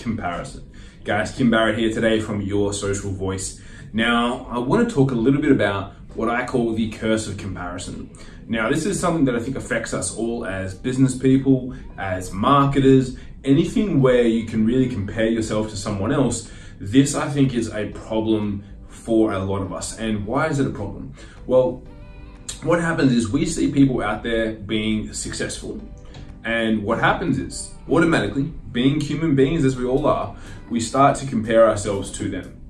comparison. Guys, Kim Barrett here today from Your Social Voice. Now, I want to talk a little bit about what I call the curse of comparison. Now, this is something that I think affects us all as business people, as marketers, anything where you can really compare yourself to someone else. This, I think, is a problem for a lot of us. And why is it a problem? Well, what happens is we see people out there being successful. And what happens is, automatically, being human beings as we all are, we start to compare ourselves to them.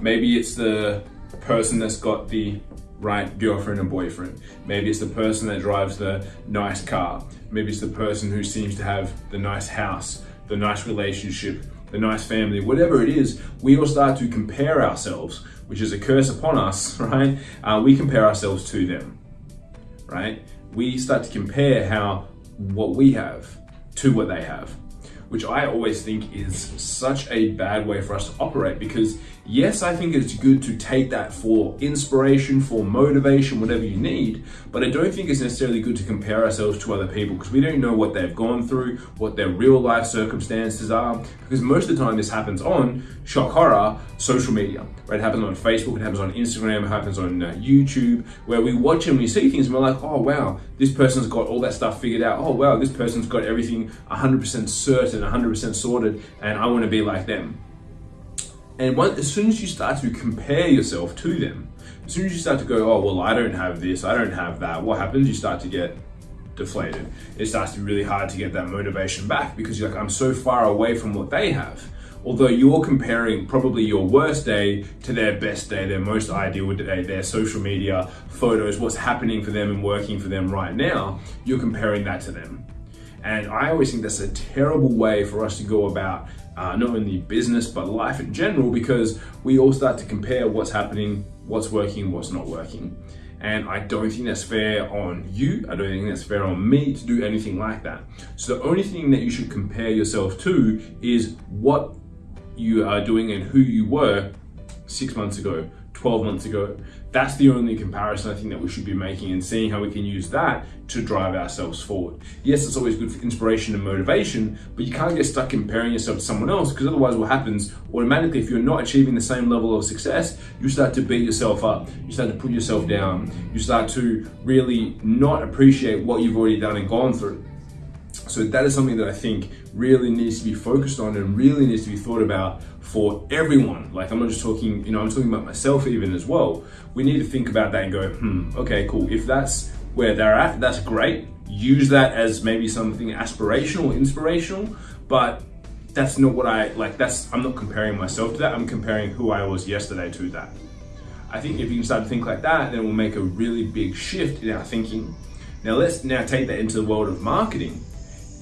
Maybe it's the person that's got the right girlfriend and boyfriend. Maybe it's the person that drives the nice car. Maybe it's the person who seems to have the nice house, the nice relationship, the nice family, whatever it is, we all start to compare ourselves, which is a curse upon us, right? Uh, we compare ourselves to them, right? We start to compare how what we have to what they have which I always think is such a bad way for us to operate because yes, I think it's good to take that for inspiration, for motivation, whatever you need, but I don't think it's necessarily good to compare ourselves to other people because we don't know what they've gone through, what their real life circumstances are, because most of the time this happens on, shock horror, social media, right? It happens on Facebook, it happens on Instagram, it happens on uh, YouTube, where we watch and we see things and we're like, oh wow, this person's got all that stuff figured out. Oh wow, this person's got everything 100% certain 100% sorted and I want to be like them. And as soon as you start to compare yourself to them, as soon as you start to go, oh, well, I don't have this, I don't have that, what happens? You start to get deflated. It starts to be really hard to get that motivation back because you're like, I'm so far away from what they have. Although you're comparing probably your worst day to their best day, their most ideal day, their social media photos, what's happening for them and working for them right now, you're comparing that to them. And I always think that's a terrible way for us to go about uh, not only business, but life in general, because we all start to compare what's happening, what's working, what's not working. And I don't think that's fair on you. I don't think that's fair on me to do anything like that. So the only thing that you should compare yourself to is what you are doing and who you were six months ago, 12 months ago. That's the only comparison I think that we should be making and seeing how we can use that to drive ourselves forward. Yes, it's always good for inspiration and motivation, but you can't get stuck comparing yourself to someone else because otherwise what happens automatically, if you're not achieving the same level of success, you start to beat yourself up. You start to put yourself down. You start to really not appreciate what you've already done and gone through. So that is something that I think really needs to be focused on and really needs to be thought about for everyone. Like I'm not just talking, you know, I'm talking about myself even as well. We need to think about that and go, hmm, okay, cool. If that's where they're at, that's great. Use that as maybe something aspirational, inspirational, but that's not what I like. That's I'm not comparing myself to that. I'm comparing who I was yesterday to that. I think if you can start to think like that, then we'll make a really big shift in our thinking. Now let's now take that into the world of marketing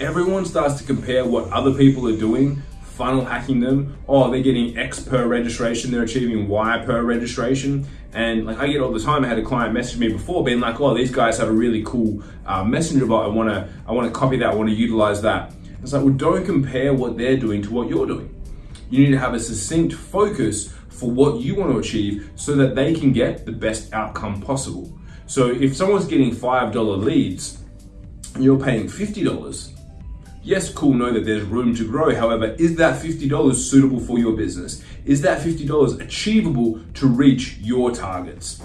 everyone starts to compare what other people are doing, funnel hacking them. Oh, they're getting X per registration, they're achieving Y per registration. And like I get all the time, I had a client message me before being like, oh, these guys have a really cool uh, messenger bot. I wanna, I wanna copy that, I wanna utilize that. It's like, well, don't compare what they're doing to what you're doing. You need to have a succinct focus for what you want to achieve so that they can get the best outcome possible. So if someone's getting $5 leads and you're paying $50, Yes, cool, know that there's room to grow. However, is that $50 suitable for your business? Is that $50 achievable to reach your targets?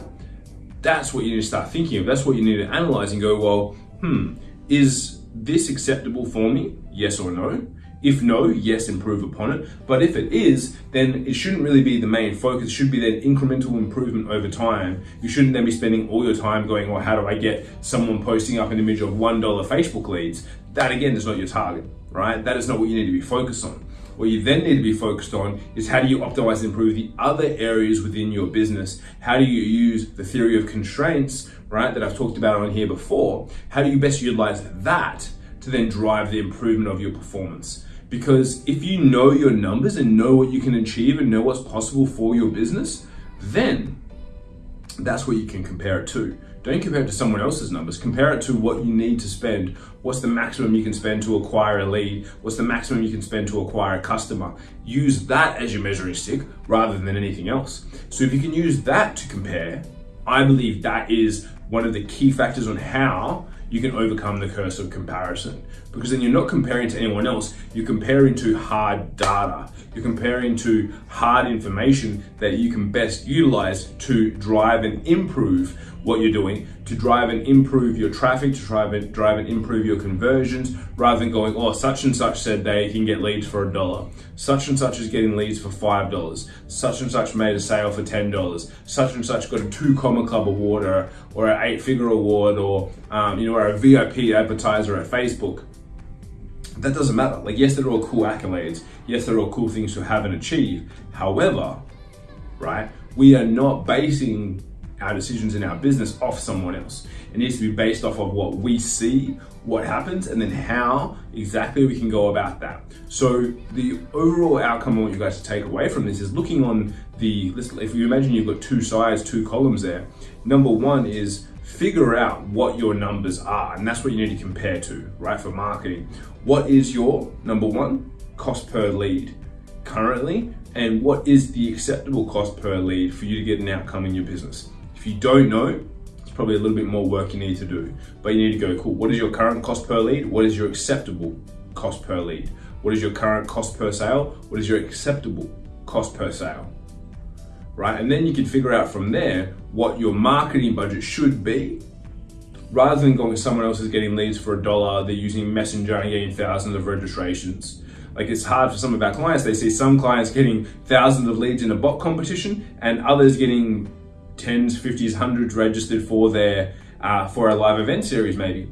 That's what you need to start thinking of. That's what you need to analyze and go, well, hmm, is this acceptable for me? Yes or no? If no, yes, improve upon it. But if it is, then it shouldn't really be the main focus. It should be that incremental improvement over time. You shouldn't then be spending all your time going, well, how do I get someone posting up an image of $1 Facebook leads? That again is not your target, right? That is not what you need to be focused on. What you then need to be focused on is how do you optimize and improve the other areas within your business? How do you use the theory of constraints, right, that I've talked about on here before? How do you best utilize that to then drive the improvement of your performance? Because if you know your numbers and know what you can achieve and know what's possible for your business, then that's what you can compare it to. Don't compare it to someone else's numbers. Compare it to what you need to spend. What's the maximum you can spend to acquire a lead? What's the maximum you can spend to acquire a customer? Use that as your measuring stick rather than anything else. So if you can use that to compare, I believe that is one of the key factors on how you can overcome the curse of comparison. Because then you're not comparing to anyone else, you're comparing to hard data. You're comparing to hard information that you can best utilize to drive and improve what you're doing, to drive and improve your traffic, to drive and drive and improve your conversions, rather than going, oh, such and such said they can get leads for a dollar. Such and such is getting leads for five dollars. Such and such made a sale for ten dollars. Such and such got a two comma club award or, or an eight figure award or um, you know or a VIP advertiser at Facebook that doesn't matter. Like, yes, they're all cool accolades. Yes, they're all cool things to have and achieve. However, right, we are not basing our decisions in our business off someone else. It needs to be based off of what we see, what happens, and then how exactly we can go about that. So the overall outcome I want you guys to take away from this is looking on the, if you imagine you've got two sides, two columns there, number one is figure out what your numbers are. And that's what you need to compare to, right, for marketing. What is your, number one, cost per lead currently? And what is the acceptable cost per lead for you to get an outcome in your business? If you don't know, it's probably a little bit more work you need to do. But you need to go, cool, what is your current cost per lead? What is your acceptable cost per lead? What is your current cost per sale? What is your acceptable cost per sale? right? And then you can figure out from there what your marketing budget should be. Rather than going, someone else is getting leads for a dollar, they're using Messenger and getting thousands of registrations. Like it's hard for some of our clients. They see some clients getting thousands of leads in a bot competition and others getting tens, fifties, hundreds registered for their uh, for a live event series maybe.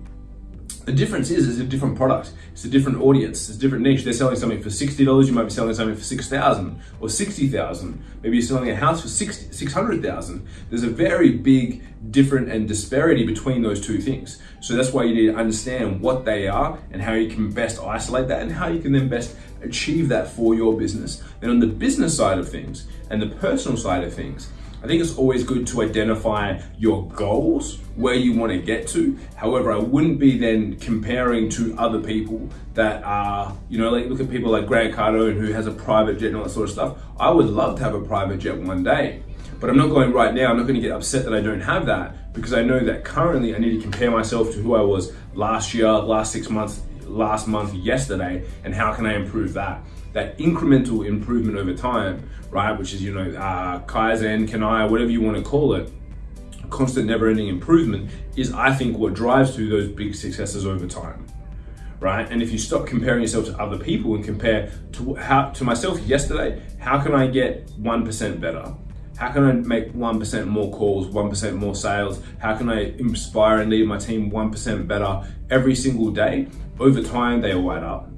The difference is, it's a different product. It's a different audience. It's a different niche. They're selling something for $60. You might be selling something for 6,000 or 60,000. Maybe you're selling a house for 600,000. There's a very big different and disparity between those two things. So that's why you need to understand what they are and how you can best isolate that and how you can then best achieve that for your business. Then on the business side of things and the personal side of things, I think it's always good to identify your goals, where you want to get to. However, I wouldn't be then comparing to other people that are, you know, like look at people like Grant Cardone who has a private jet and all that sort of stuff. I would love to have a private jet one day, but I'm not going right now. I'm not going to get upset that I don't have that because I know that currently I need to compare myself to who I was last year, last six months, last month, yesterday, and how can I improve that? That incremental improvement over time, right? Which is, you know, uh, Kaizen, CANI, whatever you want to call it, constant never-ending improvement is, I think, what drives to those big successes over time. Right? And if you stop comparing yourself to other people and compare to how to myself yesterday, how can I get 1% better? How can I make 1% more calls, 1% more sales? How can I inspire and lead my team 1% better every single day? Over time, they all add up.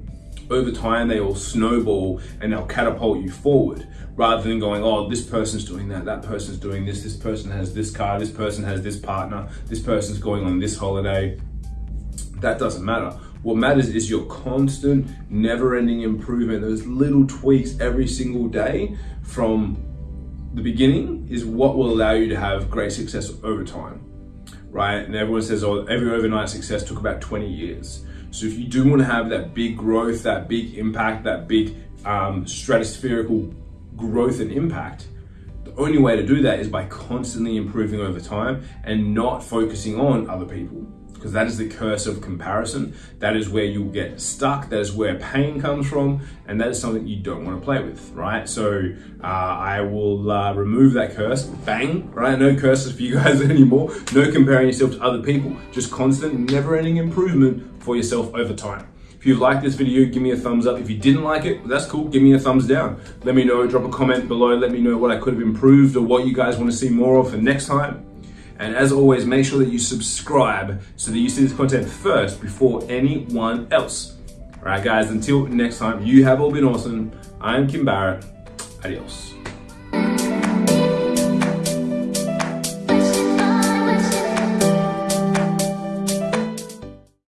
Over time, they all snowball and they'll catapult you forward rather than going, oh, this person's doing that, that person's doing this, this person has this car, this person has this partner, this person's going on this holiday. That doesn't matter. What matters is your constant, never ending improvement, those little tweaks every single day from the beginning is what will allow you to have great success over time, right? And everyone says, oh, every overnight success took about 20 years. So if you do want to have that big growth, that big impact, that big um, stratospherical growth and impact, the only way to do that is by constantly improving over time and not focusing on other people because that is the curse of comparison. That is where you'll get stuck. That is where pain comes from. And that is something you don't want to play with, right? So uh, I will uh, remove that curse. Bang, right? No curses for you guys anymore. No comparing yourself to other people. Just constant, never ending improvement for yourself over time. If you liked this video, give me a thumbs up. If you didn't like it, that's cool. Give me a thumbs down. Let me know, drop a comment below. Let me know what I could have improved or what you guys want to see more of for next time. And as always, make sure that you subscribe so that you see this content first before anyone else. All right, guys, until next time, you have all been awesome. I'm Kim Barrett. Adios.